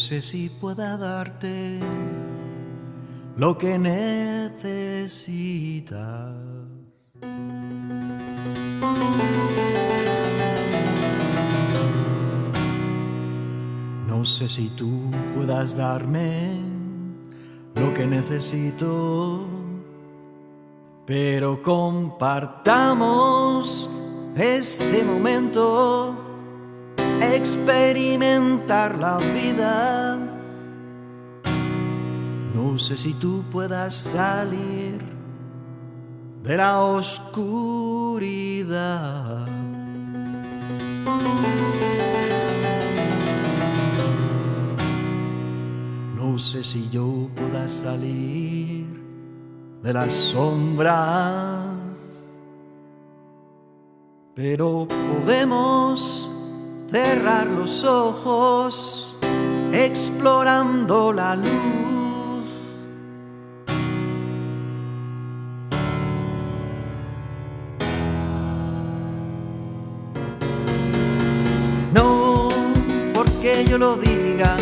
sé si pueda darte lo que necesitas. No sé si tú puedas darme lo que necesito, pero compartamos este momento, experimentar la vida. No sé si tú puedas salir de la oscuridad. No sé si yo pueda salir de las sombras, pero podemos cerrar los ojos explorando la luz. No porque yo lo diga,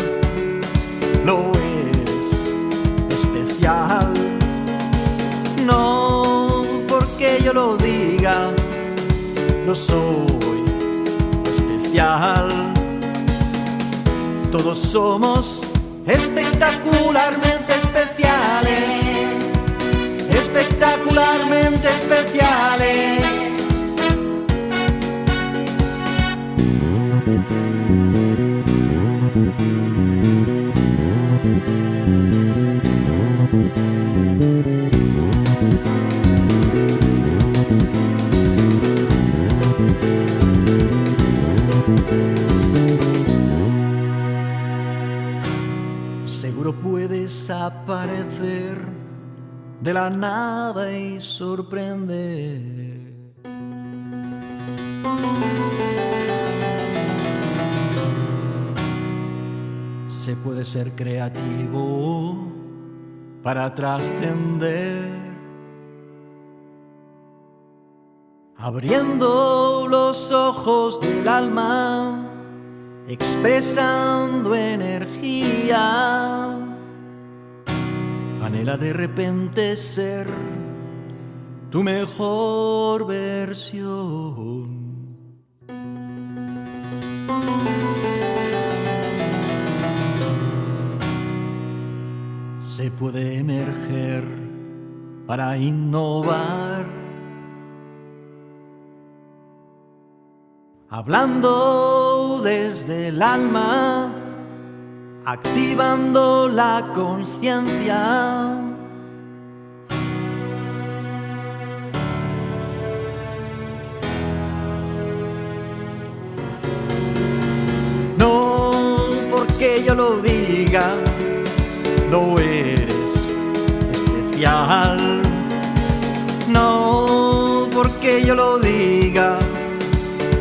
lo es especial. No porque yo lo diga, lo soy Todos somos espectacularmente especiales, espectacularmente especiales. Puedes aparecer de la nada y sorprender. Se puede ser creativo para trascender, abriendo los ojos del alma expresando energía. Anhela de repente ser tu mejor versión. Se puede emerger para innovar. Hablando desde el alma, activando la conciencia. No porque yo lo diga, lo eres especial. No porque yo lo diga,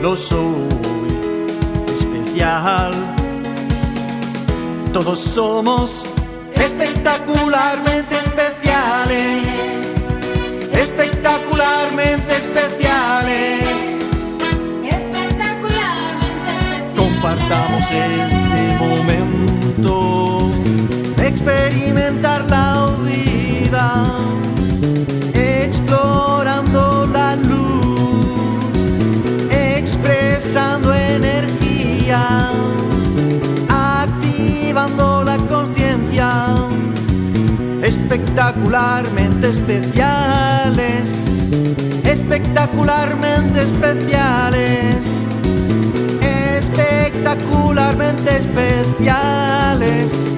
lo soy especial. Todos somos espectacularmente especiales, espectacularmente especiales. Espectacularmente especial. Compartamos este momento, experimentar la espectacularmente especiales, espectacularmente especiales, espectacularmente especiales,